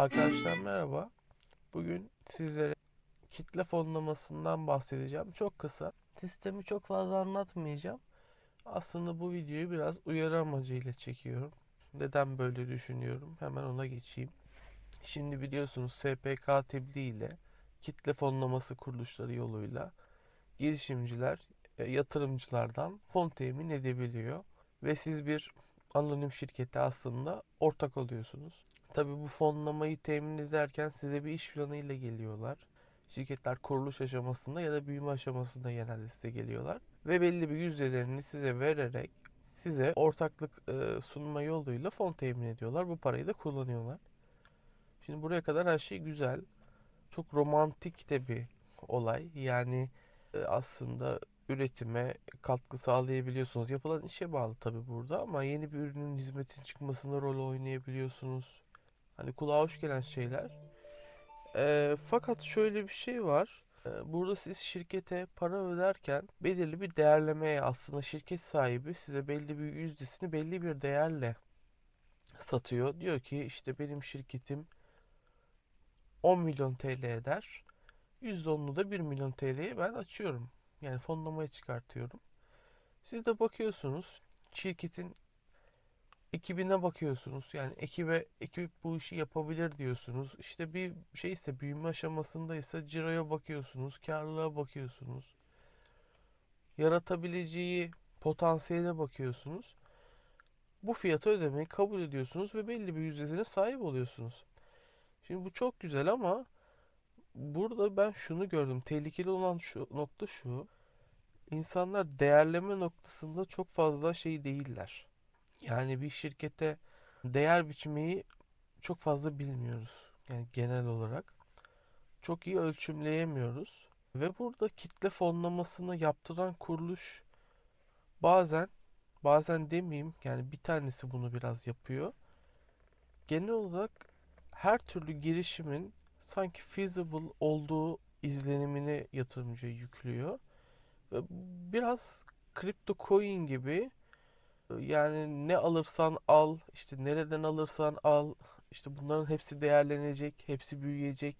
Arkadaşlar merhaba. Bugün sizlere kitle fonlamasından bahsedeceğim. Çok kısa. Sistemi çok fazla anlatmayacağım. Aslında bu videoyu biraz uyarı amacıyla çekiyorum. Neden böyle düşünüyorum? Hemen ona geçeyim. Şimdi biliyorsunuz SPK tebliğ ile kitle fonlaması kuruluşları yoluyla girişimciler e, yatırımcılardan fon temin edebiliyor. Ve siz bir anonim şirkete aslında ortak oluyorsunuz. Tabii bu fonlamayı temin ederken size bir iş planıyla geliyorlar. Şirketler kuruluş aşamasında ya da büyüme aşamasında genelde size geliyorlar. Ve belli bir yüzdelerini size vererek size ortaklık e, sunma yoluyla fon temin ediyorlar. Bu parayı da kullanıyorlar. Şimdi buraya kadar her şey güzel. Çok romantik de bir olay. Yani e, aslında üretime katkı sağlayabiliyorsunuz. Yapılan işe bağlı tabii burada ama yeni bir ürünün hizmetin çıkmasında rol oynayabiliyorsunuz. Hani kulağa hoş gelen şeyler. Ee, fakat şöyle bir şey var. Ee, burada siz şirkete para öderken belirli bir değerlemeye aslında şirket sahibi size belli bir yüzdesini belli bir değerle satıyor. Diyor ki işte benim şirketim 10 milyon TL eder. %10'unu da 1 milyon TL'ye ben açıyorum. Yani fonlamaya çıkartıyorum. Siz de bakıyorsunuz şirketin ekibine bakıyorsunuz. Yani ekibe ekip bu işi yapabilir diyorsunuz. İşte bir şey ise büyüme aşamasındaysa ciroya bakıyorsunuz, karlılığa bakıyorsunuz. Yaratabileceği potansiyele bakıyorsunuz. Bu fiyatı ödemeyi kabul ediyorsunuz ve belli bir yüzdesine sahip oluyorsunuz. Şimdi bu çok güzel ama burada ben şunu gördüm. Tehlikeli olan şu nokta şu. İnsanlar değerleme noktasında çok fazla şey değiller. Yani bir şirkete değer biçmeyi çok fazla bilmiyoruz. Yani genel olarak çok iyi ölçümleyemiyoruz. Ve burada kitle fonlamasını yaptıran kuruluş bazen bazen demeyeyim yani bir tanesi bunu biraz yapıyor. Genel olarak her türlü girişimin sanki feasible olduğu izlenimini yatırımcıya yüklüyor. Ve biraz kripto coin gibi yani ne alırsan al, işte nereden alırsan al, işte bunların hepsi değerlenecek, hepsi büyüyecek.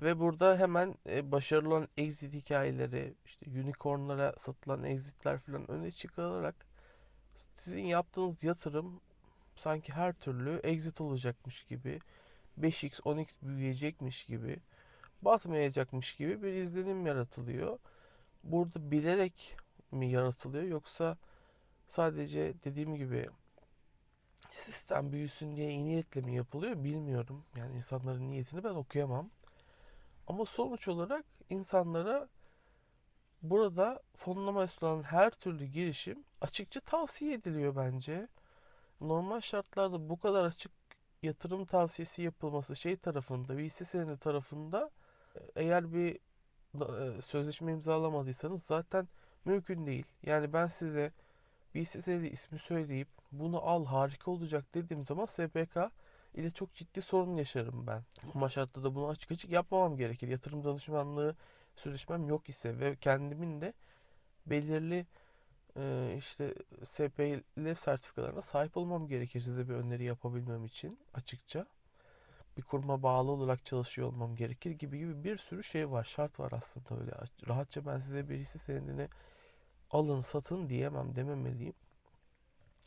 Ve burada hemen e, başarılı olan exit hikayeleri, işte unicornlara satılan exitler falan öne çıkarılarak sizin yaptığınız yatırım sanki her türlü exit olacakmış gibi, 5x, 10x büyüyecekmiş gibi, batmayacakmış gibi bir izlenim yaratılıyor. Burada bilerek mi yaratılıyor yoksa sadece dediğim gibi sistem büyüsün diye iyi niyetle mi yapılıyor bilmiyorum. Yani insanların niyetini ben okuyamam. Ama sonuç olarak insanlara burada fonlama sunan her türlü girişim açıkça tavsiye ediliyor bence. Normal şartlarda bu kadar açık yatırım tavsiyesi yapılması şey tarafında, VC senedi tarafında eğer bir e, sözleşme imzalamadıysanız zaten mümkün değil. Yani ben size VC senedi ismi söyleyip bunu al harika olacak dediğim zaman SPK ile çok ciddi sorun yaşarım ben. Ama şartta da bunu açık açık yapmamam gerekir. Yatırım danışmanlığı sözleşmem yok ise ve kendimin de belirli e, işte SPL sertifikalarına sahip olmam gerekir size bir öneri yapabilmem için açıkça. Bir kuruma bağlı olarak çalışıyor olmam gerekir gibi gibi bir sürü şey var. Şart var aslında öyle. Rahatça ben size birisi senedini alın satın diyemem dememeliyim.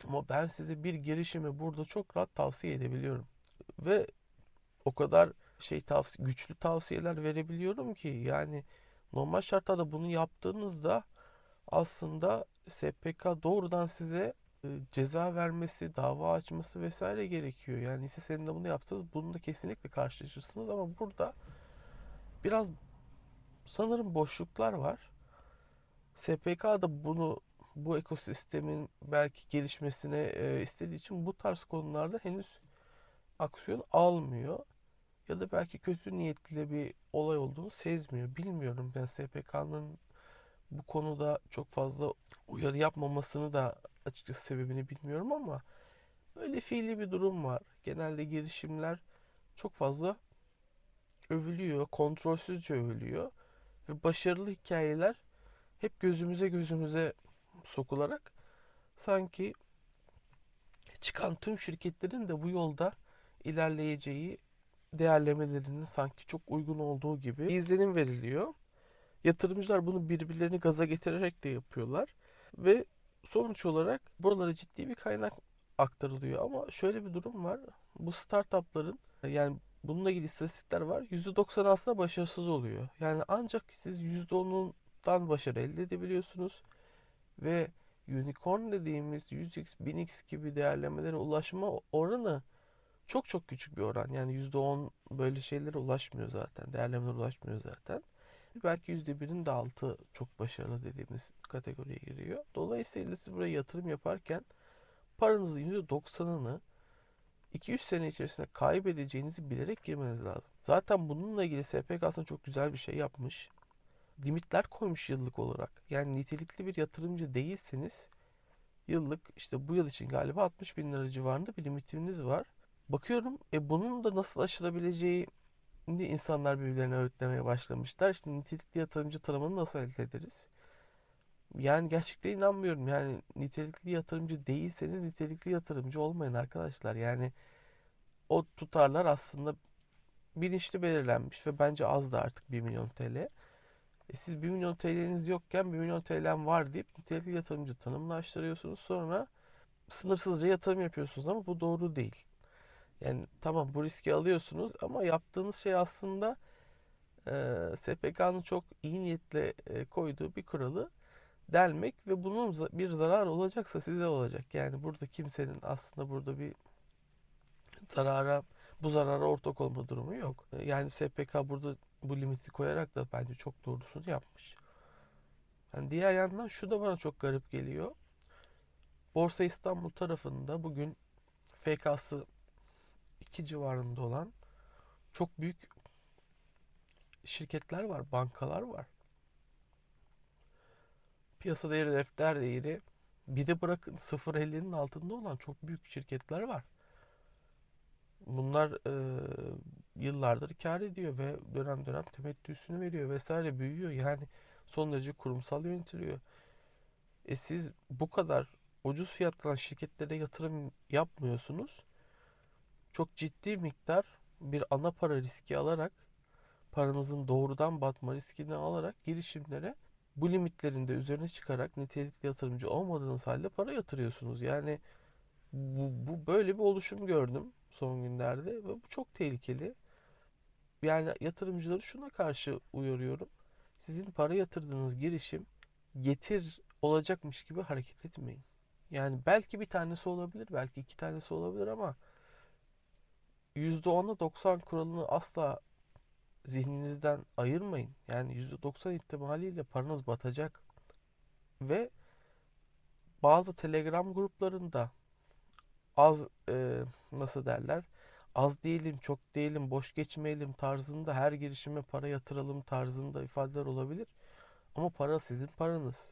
Ama ben size bir girişimi burada çok rahat tavsiye edebiliyorum. Ve o kadar şey tavsiye, güçlü tavsiyeler verebiliyorum ki yani normal şartlarda bunu yaptığınızda aslında SPK doğrudan size e, ceza vermesi, dava açması vesaire gerekiyor. Yani siz senin de bunu yaptınız, bununla kesinlikle karşılaşırsınız ama burada biraz sanırım boşluklar var. SPK da bunu bu ekosistemin belki gelişmesine e, istediği için bu tarz konularda henüz aksiyon almıyor. Ya da belki kötü niyetli bir olay olduğunu sezmiyor. Bilmiyorum. Ben SPK'nın bu konuda çok fazla uyarı yapmamasını da açıkçası sebebini bilmiyorum ama böyle fiili bir durum var. Genelde girişimler çok fazla övülüyor, kontrolsüzce övülüyor ve başarılı hikayeler hep gözümüze gözümüze sokularak sanki çıkan tüm şirketlerin de bu yolda ilerleyeceği değerlemelerinin sanki çok uygun olduğu gibi izlenim veriliyor. Yatırımcılar bunu birbirlerini gaza getirerek de yapıyorlar ve sonuç olarak buralara ciddi bir kaynak aktarılıyor. Ama şöyle bir durum var. Bu startupların yani bununla ilgili istatistikler var. %90 aslında başarısız oluyor. Yani ancak siz %10'undan başarı elde edebiliyorsunuz ve unicorn dediğimiz 100x, 1000x gibi değerlemelere ulaşma oranı çok çok küçük bir oran. Yani %10 böyle şeylere ulaşmıyor zaten. Değerlemelere ulaşmıyor zaten. Belki %1'in de altı çok başarılı dediğimiz kategoriye giriyor. Dolayısıyla siz buraya yatırım yaparken paranızın %90'ını 200 sene içerisinde kaybedeceğinizi bilerek girmeniz lazım. Zaten bununla ilgili SPK aslında çok güzel bir şey yapmış. Limitler koymuş yıllık olarak. Yani nitelikli bir yatırımcı değilseniz yıllık işte bu yıl için galiba 60 bin lira civarında bir limitiniz var. Bakıyorum e bunun da nasıl aşılabileceği insanlar birbirlerine öğütlemeye başlamışlar. İşte nitelikli yatırımcı tanımını nasıl elde ederiz? Yani gerçekten inanmıyorum. Yani nitelikli yatırımcı değilseniz nitelikli yatırımcı olmayın arkadaşlar. Yani o tutarlar aslında bilinçli belirlenmiş ve bence az da artık 1 milyon TL. E siz 1 milyon TL'niz yokken 1 milyon TL'm var deyip nitelikli yatırımcı tanımlaştırıyorsunuz. Sonra sınırsızca yatırım yapıyorsunuz ama bu doğru değil. Yani tamam bu riski alıyorsunuz ama yaptığınız şey aslında e, SPK'nın çok iyi niyetle e, koyduğu bir kuralı delmek ve bunun bir zarar olacaksa size olacak. Yani burada kimsenin aslında burada bir zarara bu zarara ortak olma durumu yok. Yani SPK burada bu limiti koyarak da bence çok doğrusunu yapmış. Yani diğer yandan şu da bana çok garip geliyor. Borsa İstanbul tarafında bugün FK'sı 2 civarında olan çok büyük şirketler var, bankalar var. Piyasa değeri, defter değeri bir de bırakın 0.50'nin altında olan çok büyük şirketler var. Bunlar e, yıllardır kar ediyor ve dönem dönem temettüsünü veriyor vesaire büyüyor. Yani son derece kurumsal yönetiliyor. E siz bu kadar ucuz fiyatlanan şirketlere yatırım yapmıyorsunuz. Çok ciddi miktar bir ana para riski alarak paranızın doğrudan batma riskini alarak girişimlere bu limitlerin de üzerine çıkarak nitelikli yatırımcı olmadığınız halde para yatırıyorsunuz. Yani bu, bu böyle bir oluşum gördüm son günlerde ve bu çok tehlikeli. Yani yatırımcıları şuna karşı uyarıyorum. Sizin para yatırdığınız girişim getir olacakmış gibi hareket etmeyin. Yani belki bir tanesi olabilir, belki iki tanesi olabilir ama %10'a 90 kuralını asla zihninizden ayırmayın. Yani %90 ihtimaliyle paranız batacak. Ve bazı Telegram gruplarında az e, nasıl derler az değilim çok değilim boş geçmeyelim tarzında her girişime para yatıralım tarzında ifadeler olabilir. Ama para sizin paranız.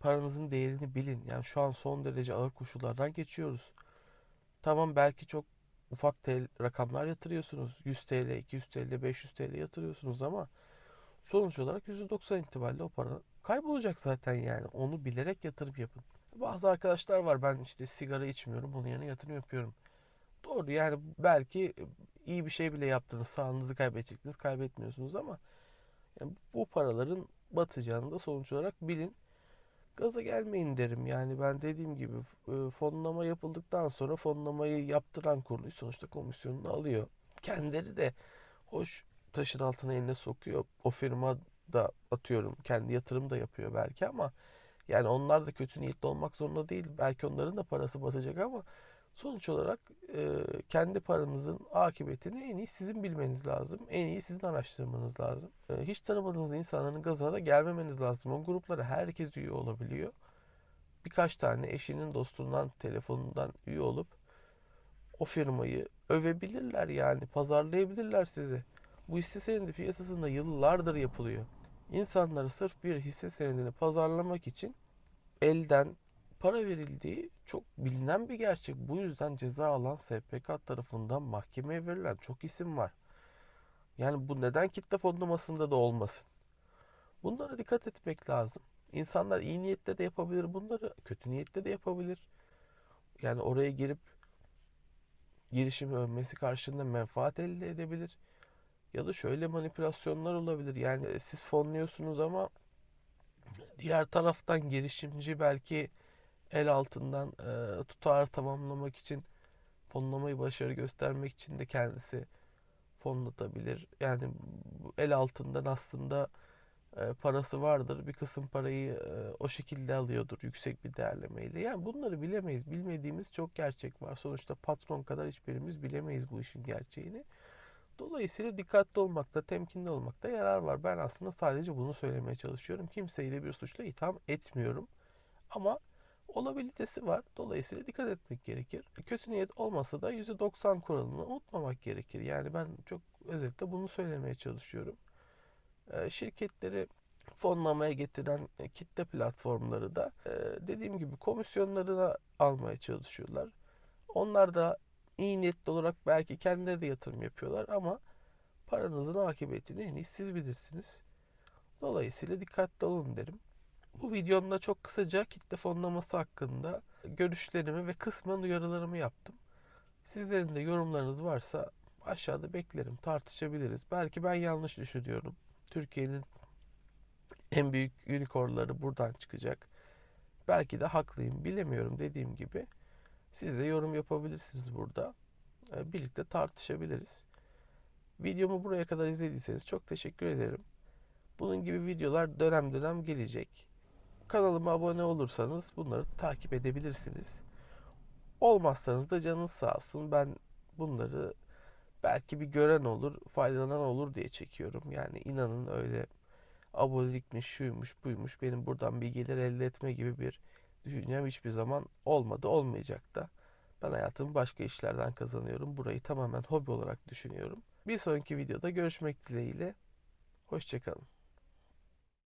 Paranızın değerini bilin. Yani şu an son derece ağır koşullardan geçiyoruz. Tamam belki çok ufak TL, rakamlar yatırıyorsunuz. 100 TL, 200 TL, 500 TL yatırıyorsunuz ama sonuç olarak %90 itibariyle o para kaybolacak zaten yani. Onu bilerek yatırım yapın. Bazı arkadaşlar var ben işte sigara içmiyorum bunun yerine yatırım yapıyorum. Doğru yani belki iyi bir şey bile yaptınız sağlığınızı kaybedecektiniz kaybetmiyorsunuz ama yani bu paraların batacağını da sonuç olarak bilin gaza gelmeyin derim. Yani ben dediğim gibi e, fonlama yapıldıktan sonra fonlamayı yaptıran kuruluş sonuçta komisyonunu alıyor. Kendileri de hoş taşın altına eline sokuyor. O firma da atıyorum kendi yatırım da yapıyor belki ama yani onlar da kötü niyetli olmak zorunda değil. Belki onların da parası batacak ama sonuç olarak e, kendi paranızın akıbetini en iyi sizin bilmeniz lazım. En iyi sizin araştırmanız lazım. E, hiç tanımadığınız insanların gazına da gelmemeniz lazım. O gruplara herkes üye olabiliyor. Birkaç tane eşinin dostundan, telefonundan üye olup o firmayı övebilirler yani pazarlayabilirler sizi. Bu hisse senedi piyasasında yıllardır yapılıyor. İnsanları sırf bir hisse senedini pazarlamak için elden para verildiği çok bilinen bir gerçek. Bu yüzden ceza alan SPK tarafından mahkemeye verilen çok isim var. Yani bu neden kitle fonlamasında da olmasın? Bunlara dikkat etmek lazım. İnsanlar iyi niyetle de yapabilir bunları, kötü niyetle de yapabilir. Yani oraya girip girişimi övmesi karşılığında menfaat elde edebilir. Ya da şöyle manipülasyonlar olabilir. Yani e, siz fonluyorsunuz ama diğer taraftan girişimci belki el altından e, tutar tamamlamak için fonlamayı başarı göstermek için de kendisi fonlatabilir. Yani el altından aslında e, parası vardır. Bir kısım parayı e, o şekilde alıyordur yüksek bir değerlemeyle. Yani bunları bilemeyiz. Bilmediğimiz çok gerçek var. Sonuçta patron kadar hiçbirimiz bilemeyiz bu işin gerçeğini. Dolayısıyla dikkatli olmakta, temkinli olmakta yarar var. Ben aslında sadece bunu söylemeye çalışıyorum. Kimseyi de bir suçla itham etmiyorum. Ama olabilitesi var. Dolayısıyla dikkat etmek gerekir. Kötü niyet olmasa da %90 kuralını unutmamak gerekir. Yani ben çok özetle bunu söylemeye çalışıyorum. Ee, Şirketleri fonlamaya getiren e, kitle platformları da e, dediğim gibi komisyonlarına almaya çalışıyorlar. Onlar da iyi niyetli olarak belki kendileri de yatırım yapıyorlar ama paranızın akıbetini en iyi siz bilirsiniz. Dolayısıyla dikkatli olun derim. Bu videomda çok kısaca kitle fonlaması hakkında görüşlerimi ve kısmen uyarılarımı yaptım. Sizlerin de yorumlarınız varsa aşağıda beklerim, tartışabiliriz. Belki ben yanlış düşünüyorum. Türkiye'nin en büyük unicornları buradan çıkacak. Belki de haklıyım, bilemiyorum dediğim gibi. Siz de yorum yapabilirsiniz burada. Ee, Birlikte tartışabiliriz. Videomu buraya kadar izlediyseniz çok teşekkür ederim. Bunun gibi videolar dönem dönem gelecek. Kanalıma abone olursanız bunları takip edebilirsiniz. Olmazsanız da canınız sağ olsun. Ben bunları belki bir gören olur, faydalanan olur diye çekiyorum. Yani inanın öyle abonelikmiş, şuymuş, buymuş benim buradan bir gelir elde etme gibi bir düşüncem hiçbir zaman olmadı, olmayacak da. Ben hayatımı başka işlerden kazanıyorum. Burayı tamamen hobi olarak düşünüyorum. Bir sonraki videoda görüşmek dileğiyle. Hoşçakalın.